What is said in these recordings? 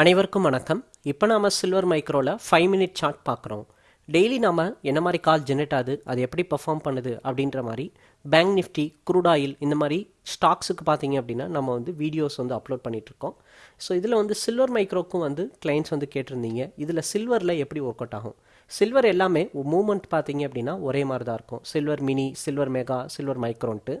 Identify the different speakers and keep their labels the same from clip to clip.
Speaker 1: அனைவருக்கும் வணக்கம். இப்போ நாம சில்வர் மைக்ரோவில் ஃபைவ் மினிட் சார்ட் பார்க்குறோம். டெய்லி நாம் என்ன மாதிரி கால் ஜென்ரேட் ஆகுது அது எப்படி பெர்ஃபார்ம் பண்ணுது அப்படின்ற மாதிரி பேங்க் நிஃப்டி குரூட் ஆயில் இந்த மாதிரி ஸ்டாக்ஸுக்கு பார்த்தீங்க அப்படின்னா நம்ம வந்து வீடியோஸ் வந்து அப்லோட் பண்ணிகிட்ருக்கோம் இருக்கோம். ஸோ இதில் வந்து சில்வர் மைக்ரோக்கும் வந்து கிளைண்ட்ஸ் வந்து கேட்டிருந்தீங்க. இதில் சில்வரில் எப்படி ஒர்க் அவுட் ஆகும்? சில்வர் எல்லாமே மூமெண்ட் பார்த்தீங்க அப்படின்னா ஒரே மாதிரி தான் இருக்கும் silver mini silver mega silver மைக்ரோன்ட்டு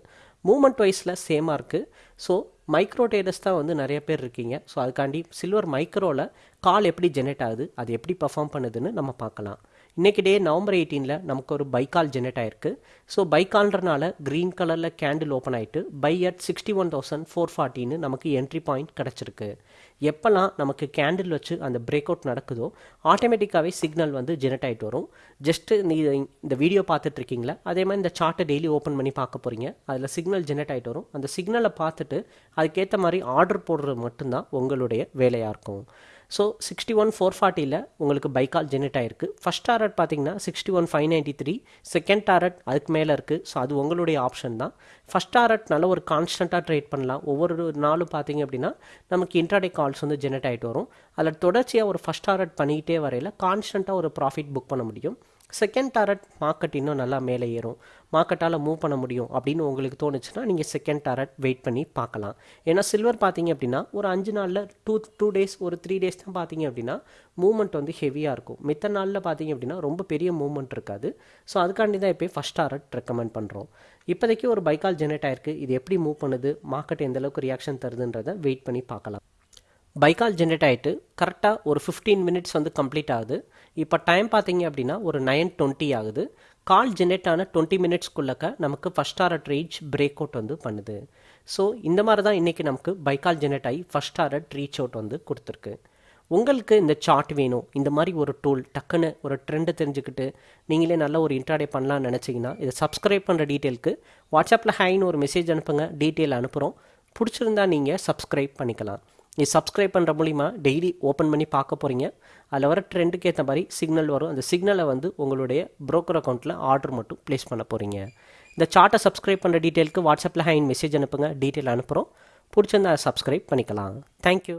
Speaker 1: moment வைஸில் சேமாக இருக்குது ஸோ மைக்ரோ டேடர்ஸ் தான் வந்து நிறைய பேர் இருக்கீங்க. ஸோ அதுக்காண்டி சில்வர் மைக்ரோவில் கால் எப்படி ஜெனரேட் ஆகுது அது எப்படி பர்ஃபார்ம் பண்ணுதுன்னு நம்ம பார்க்கலாம். இன்றைக்கி டே நவம்பர் எயிட்டீனில் நமக்கு ஒரு பைக்கால் ஜெனரேட் ஆயிருக்கு. ஸோ பைக்கால்ன்றனால க்ரீன் கலரில் கேண்டில் ஓப்பன் ஆகிட்டு buy at sixty one thousand four ஃபார்ட்டின்னு நமக்கு என்ட்ரி பாயிண்ட் கிடச்சிருக்கு. எப்போல்லாம் நமக்கு கேண்டில் வச்சு அந்த பிரேக் அவுட் நடக்குதோ ஆட்டோமேட்டிக்காகவே சிக்னல் வந்து ஜெனரேட் ஆகிட்டு வரும். ஜஸ்ட்டு நீ இந்த வீடியோ பார்த்துட்டு இருக்கீங்களா அதே மாதிரி இந்த சார்ட்டை டெய்லி ஓப்பன் பண்ணி பார்க்க போகிறீங்க அதில் சிக்னல் ஜெனரேட் ஆகிட்டு வரும். அந்த சிக்னலை பார்த்துட்டு அதுக்கேற்ற மாதிரி ஆர்டர் போடுறது மட்டும்தான் உங்களுடைய வேலையாக இருக்கும். ஸோ சிக்ஸ்டி ஒன் ஃபோர் ஃபார்ட்டியில் உங்களுக்கு பைக்கால் ஜெனரேட் ஆயிருக்கு. ஃபஸ்ட் டாரட் பார்த்தீங்கன்னா sixty one five ninety three second target அதுக்கு மேலே இருக்குது ஸோ அது உங்களுடைய ஆப்ஷன் தான். ஃபஸ்ட் டாரட் நல்ல ஒரு கான்ஸ்டண்ட்டாக ட்ரேட் பண்ணலாம். ஒவ்வொரு நாளும் பார்த்தீங்க அப்படின்னா நமக்கு இன்ட்ராடே கால்ஸ் வந்து ஜெனரேட் ஆகிட்டு வரும். அதில் தொடர்ச்சியாக ஒரு ஃபஸ்ட் டாரட் பண்ணிக்கிட்டே வரையில் கான்ஸ்டண்ட்டாக ஒரு ப்ராஃபிட் புக் பண்ண முடியும். செகண்ட் டாரட் மார்க்கெட் இன்னும் நல்லா மேலே ஏறும். மார்க்கெட்டால் மூவ் பண்ண முடியும் அப்படின்னு உங்களுக்கு தோணுச்சுன்னா நீங்கள் செகண்ட் டாரட் வெயிட் பண்ணி பார்க்கலாம். ஏன்னா சில்வர் பார்த்தீங்க அப்படின்னா ஒரு அஞ்சு நாளில் டூ டூ டேஸ் ஒரு த்ரீ டேஸ் தான் பார்த்தீங்க அப்படின்னா மூவ்மெண்ட் வந்து ஹெவியாக இருக்கும். மித்த நாளில் பார்த்தீங்க அப்படின்னா ரொம்ப பெரிய மூவ்மெண்ட் இருக்காது. ஸோ அதுக்காண்டி தான் இப்போ ஃபஸ்ட் டாரட் ரெக்கமெண்ட் பண்ணுறோம் இப்போதைக்கு ஒரு பைக்கால் ஜெனரேட் ஆயிருக்கு. இது எப்படி மூவ் பண்ணுது? மார்க்கெட் எந்தளவுக்கு ரியாக்ஷன் தருதுன்றதை வெயிட் பண்ணி பார்க்கலாம். பைக்கால் ஜென்ரேட் ஆகிட்டு கரெக்டாக ஒரு ஃபிஃப்டீன் மினிட்ஸ் வந்து கம்ப்ளீட் ஆகுது. இப்போ டைம் பார்த்தீங்க அப்படின்னா ஒரு நைன் டுவெண்ட்டி ஆகுது. கால் ஜென்ரேட் ஆன டுவெண்ட்டி மினிட்ஸ்க்குள்ளக்க நமக்கு first target reach break out வந்து பண்ணுது. ஸோ இந்த மாதிரி தான் இன்றைக்கி நமக்கு பைக்கால் ஜென்ரேட் ஆகி ஃபஸ்ட் ஆரட் ரீச் அவுட் வந்து கொடுத்துருக்கு. உங்களுக்கு இந்த சார்ட் வேணும். இந்த மாதிரி ஒரு டூல் டக்குன்னு ஒரு ட்ரெண்டை தெரிஞ்சுக்கிட்டு நீங்களே நல்ல ஒரு இன்ட்ராடே பண்ணலாம்னு நினச்சிங்கன்னா இதை சப்ஸ்கிரைப் பண்ணுற டீட்டெயிலுக்கு வாட்ஸ்அப்பில் ஹைன்னு ஒரு மெசேஜ் அனுப்புங்க டீட்டெயில் அனுப்புகிறோம் பிடிச்சிருந்தா நீங்கள் சப்ஸ்கிரைப் பண்ணிக்கலாம். நீ சப்ஸ்கிரைப் பண்ணுற மூலிமா டெய்லி ஓப்பன் பண்ணி பார்க்க போகிறீங்க அதில் வர ட்ரெண்டுக்கு ஏற்ற மாதிரி சிக்னல் வரும். அந்த சிக்னலை வந்து உங்களுடைய ப்ரோக்கர் அக்கௌண்ட்டில் ஆர்டர் மட்டும் ப்ளேஸ் பண்ண போகிறீங்க இந்த சார்ட்டை சப்ஸ்கிரைப் பண்ணுற டீட்டெயிலுக்கு வாட்ஸ்அப்பில் ஹைன் மெசேஜ் அனுப்புங்க டீட்டெயில் அனுப்புகிறோம் பிடிச்சிருந்தா சப்ஸ்கிரைப் பண்ணிக்கலாம். தேங்க்யூ